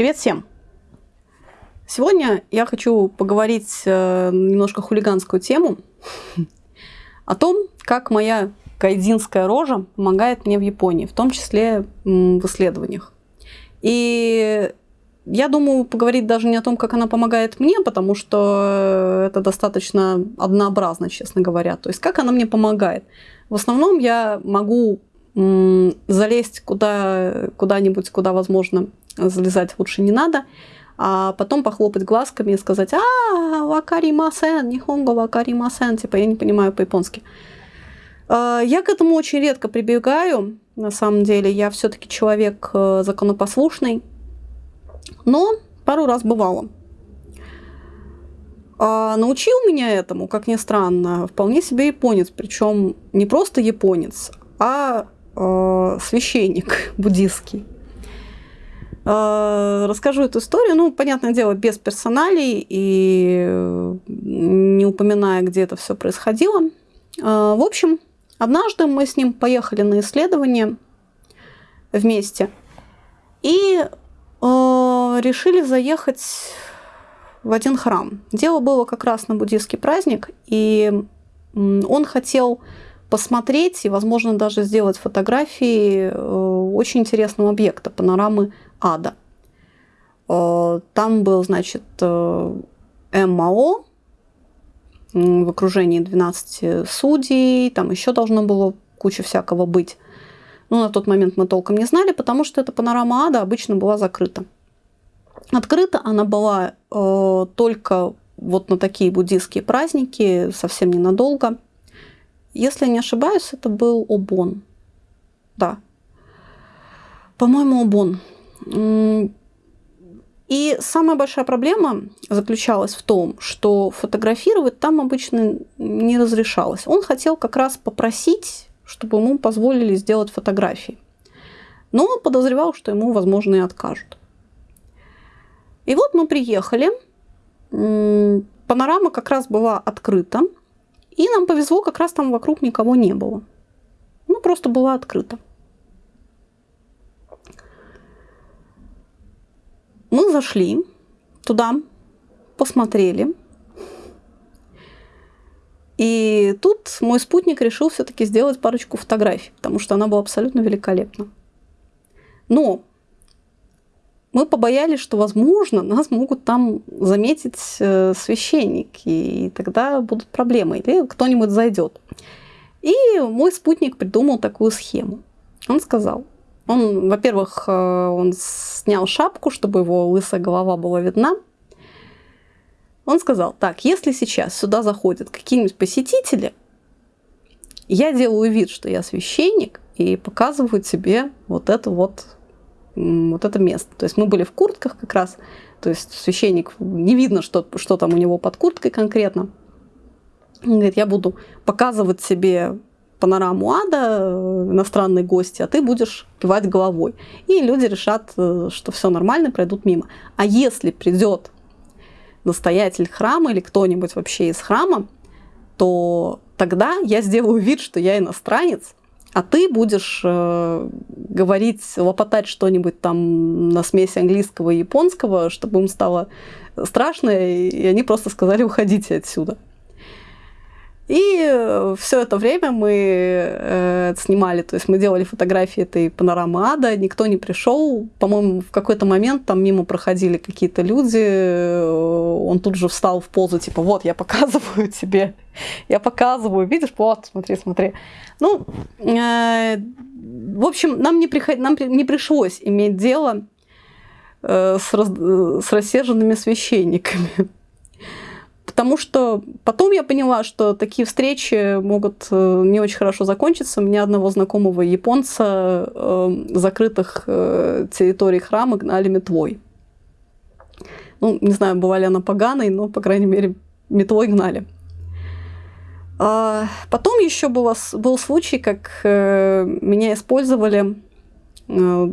Привет всем! Сегодня я хочу поговорить э, немножко хулиганскую тему о том, как моя кайдзинская рожа помогает мне в Японии, в том числе в исследованиях. И я думаю поговорить даже не о том, как она помогает мне, потому что это достаточно однообразно, честно говоря. То есть как она мне помогает. В основном я могу залезть куда, куда-нибудь, куда, возможно, залезать лучше не надо, а потом похлопать глазками и сказать «А, вакаримасен, нихонго вакаримасен», типа «я не понимаю по-японски». А, я к этому очень редко прибегаю, на самом деле. Я все таки человек э, законопослушный, но пару раз бывало. А научил меня этому, как ни странно, вполне себе японец, причем не просто японец, а э, священник буддийский. Э, расскажу эту историю, ну, понятное дело, без персоналей и э, не упоминая, где это все происходило. Э, в общем, однажды мы с ним поехали на исследование вместе и решили заехать в один храм. Дело было как раз на буддийский праздник, и он хотел посмотреть и, возможно, даже сделать фотографии очень интересного объекта, панорамы ада. Э, там был, значит, э, МАО в окружении 12 судей, там еще должно было куча всякого быть. Но на тот момент мы толком не знали, потому что эта панорама ада обычно была закрыта. Открыта она была э, только вот на такие буддийские праздники, совсем ненадолго. Если не ошибаюсь, это был Обон. Да. По-моему, Обон. И самая большая проблема заключалась в том, что фотографировать там обычно не разрешалось. Он хотел как раз попросить, чтобы ему позволили сделать фотографии. Но он подозревал, что ему, возможно, и откажут. И вот мы приехали. Панорама как раз была открыта. И нам повезло, как раз там вокруг никого не было. Ну, просто была открыта. Мы зашли туда, посмотрели. И тут мой спутник решил все-таки сделать парочку фотографий, потому что она была абсолютно великолепна. Но мы побоялись, что, возможно, нас могут там заметить э, священники, и тогда будут проблемы, или кто-нибудь зайдет. И мой спутник придумал такую схему. Он сказал, он, во-первых, э, он снял шапку, чтобы его лысая голова была видна. Он сказал, так, если сейчас сюда заходят какие-нибудь посетители, я делаю вид, что я священник, и показываю тебе вот это вот, вот это место. То есть мы были в куртках как раз, то есть священник, не видно, что, что там у него под курткой конкретно. Он говорит, я буду показывать себе панораму ада, э, иностранные гости, а ты будешь кивать головой. И люди решат, э, что все нормально, пройдут мимо. А если придет настоятель храма или кто-нибудь вообще из храма, то тогда я сделаю вид, что я иностранец, а ты будешь э, говорить, лопотать что-нибудь там на смеси английского и японского, чтобы им стало страшно, и они просто сказали, уходите отсюда. И э, все это время мы э, снимали, то есть мы делали фотографии этой панорамы ада, никто не пришел. По-моему, в какой-то момент там мимо проходили какие-то люди, э, он тут же встал в позу, типа, вот, я показываю тебе, я показываю, видишь, вот, смотри, смотри. Ну, э, в общем, нам не, приход... нам не пришлось иметь дело э, с, раз... С рассерженными священниками. Потому что потом я поняла, что такие встречи могут э, не очень хорошо закончиться. У меня одного знакомого японца э, закрытых э, территорий храма гнали метлой. Ну, не знаю, бывали она поганой, но, по крайней мере, метлой гнали. А потом еще было, был случай, как э, меня использовали э,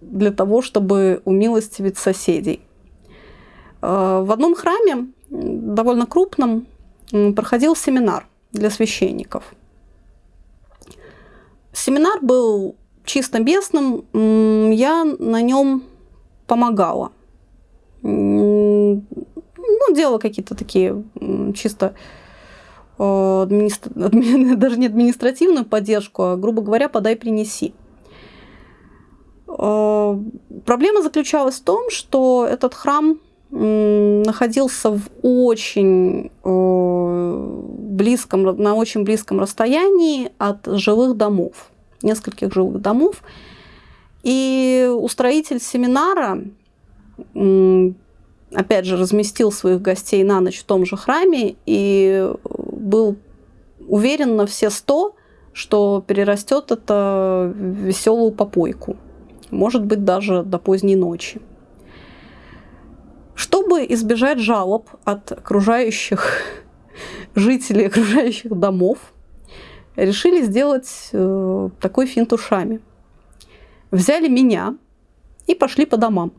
для того, чтобы умилостивить соседей. Э, в одном храме довольно крупном проходил семинар для священников. Семинар был чисто местным. Я на нем помогала. Ну, делала какие-то такие чисто э, администр... даже не административную поддержку, а, грубо говоря, подай, принеси. Э, проблема заключалась в том, что этот храм находился в очень э, близком, на очень близком расстоянии от жилых домов, нескольких жилых домов. И устроитель семинара, опять же, разместил своих гостей на ночь в том же храме и был уверен на все сто, что перерастет это веселую попойку. Может быть, даже до поздней ночи. Чтобы избежать жалоб от окружающих жителей окружающих домов, решили сделать э, такой финт ушами. Взяли меня и пошли по домам.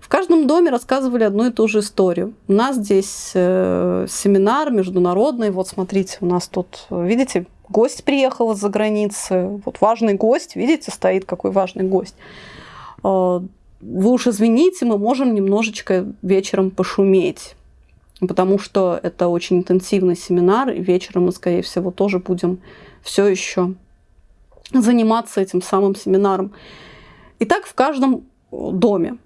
В каждом доме рассказывали одну и ту же историю. У нас здесь э, семинар международный. Вот смотрите, у нас тут, видите, гость приехал из-за границы. Вот важный гость, видите, стоит какой важный гость. Э, вы уж извините, мы можем немножечко вечером пошуметь, потому что это очень интенсивный семинар, и вечером мы, скорее всего, тоже будем все еще заниматься этим самым семинаром. И так в каждом доме.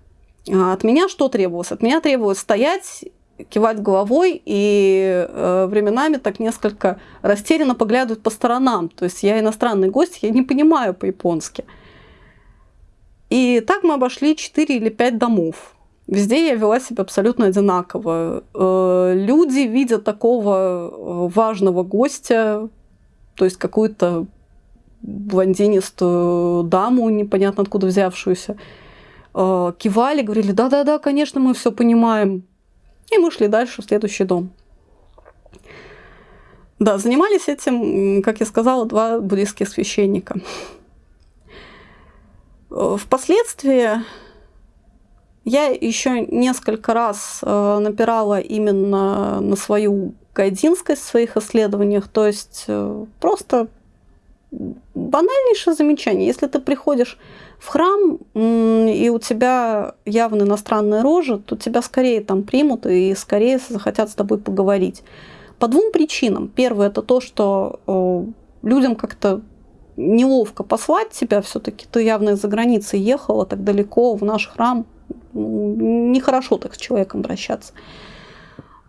А от меня что требовалось? От меня требовалось стоять, кивать головой и э, временами так несколько растерянно поглядывать по сторонам. То есть я иностранный гость, я не понимаю по-японски. И так мы обошли 4 или 5 домов. Везде я вела себя абсолютно одинаково. Э, люди, видя такого э, важного гостя, то есть какую-то блондинистую даму, непонятно откуда взявшуюся, э, кивали, говорили, да-да-да, конечно, мы все понимаем. И мы шли дальше в следующий дом. Да, занимались этим, как я сказала, два буддийских священника. Впоследствии я еще несколько раз э, напирала именно на свою гайдинскость в своих исследованиях, то есть э, просто банальнейшее замечание. Если ты приходишь в храм, и у тебя явно иностранная рожа, то тебя скорее там примут и скорее захотят с тобой поговорить. По двум причинам. Первое – это то, что э, людям как-то неловко послать тебя, все-таки ты явно из-за границы ехала так далеко в наш храм, нехорошо так с человеком обращаться.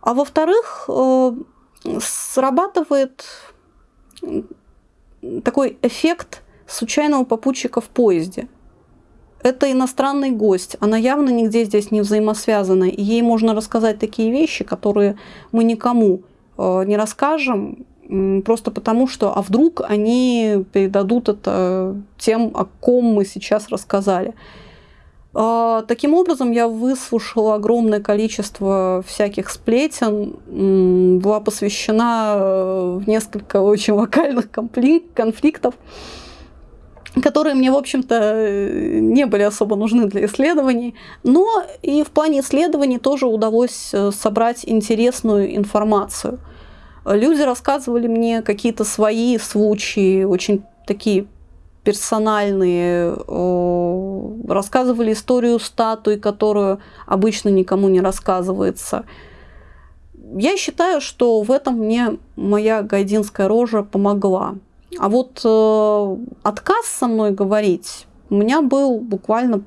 А во-вторых, э, срабатывает такой эффект случайного попутчика в поезде. Это иностранный гость, она явно нигде здесь не взаимосвязана, и ей можно рассказать такие вещи, которые мы никому э, не расскажем, просто потому что, а вдруг они передадут это тем, о ком мы сейчас рассказали. А, таким образом, я выслушала огромное количество всяких сплетен, была посвящена э, в несколько очень локальных конфликтов, которые мне, в общем-то, не были особо нужны для исследований. Но и в плане исследований тоже удалось э, собрать интересную информацию – Люди рассказывали мне какие-то свои случаи, очень такие персональные, рассказывали историю статуи, которую обычно никому не рассказывается. Я считаю, что в этом мне моя гайдинская рожа помогла. А вот э, отказ со мной говорить у меня был буквально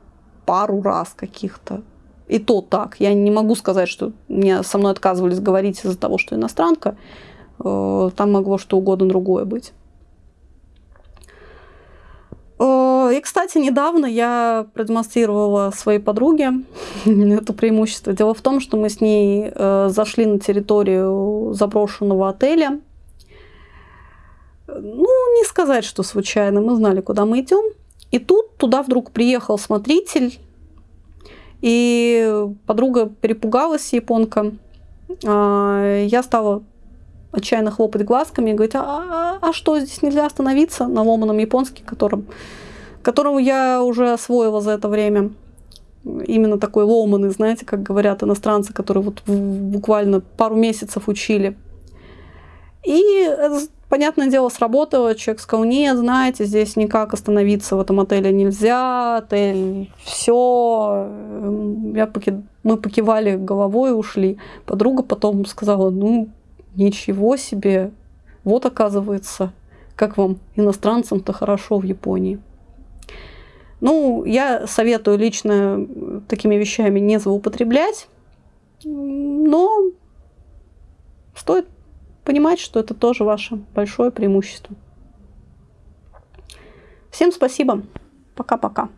пару раз каких-то. И то так. Я не могу сказать, что мне со мной отказывались говорить из-за того, что иностранка. Э, там могло что угодно другое быть. Э, и, кстати, недавно я продемонстрировала своей подруге это преимущество. Дело в том, что мы с ней э, зашли на территорию заброшенного отеля. Ну, не сказать, что случайно. Мы знали, куда мы идем. И тут туда вдруг приехал смотритель. И подруга перепугалась, японка. А, я стала отчаянно хлопать глазками и говорить, а, а, а что, здесь нельзя остановиться на ломаном японске, которым, которому я уже освоила за это время. Именно такой ломаный, знаете, как говорят иностранцы, которые вот буквально пару месяцев учили. И понятное дело, сработало. Человек сказал, нет, знаете, здесь никак остановиться в этом отеле нельзя. Отель, все. Я поки... Мы покивали головой ушли. Подруга потом сказала, ну, ничего себе. Вот оказывается, как вам, иностранцам-то хорошо в Японии. Ну, я советую лично такими вещами не злоупотреблять, но стоит понимать, что это тоже ваше большое преимущество. Всем спасибо. Пока-пока.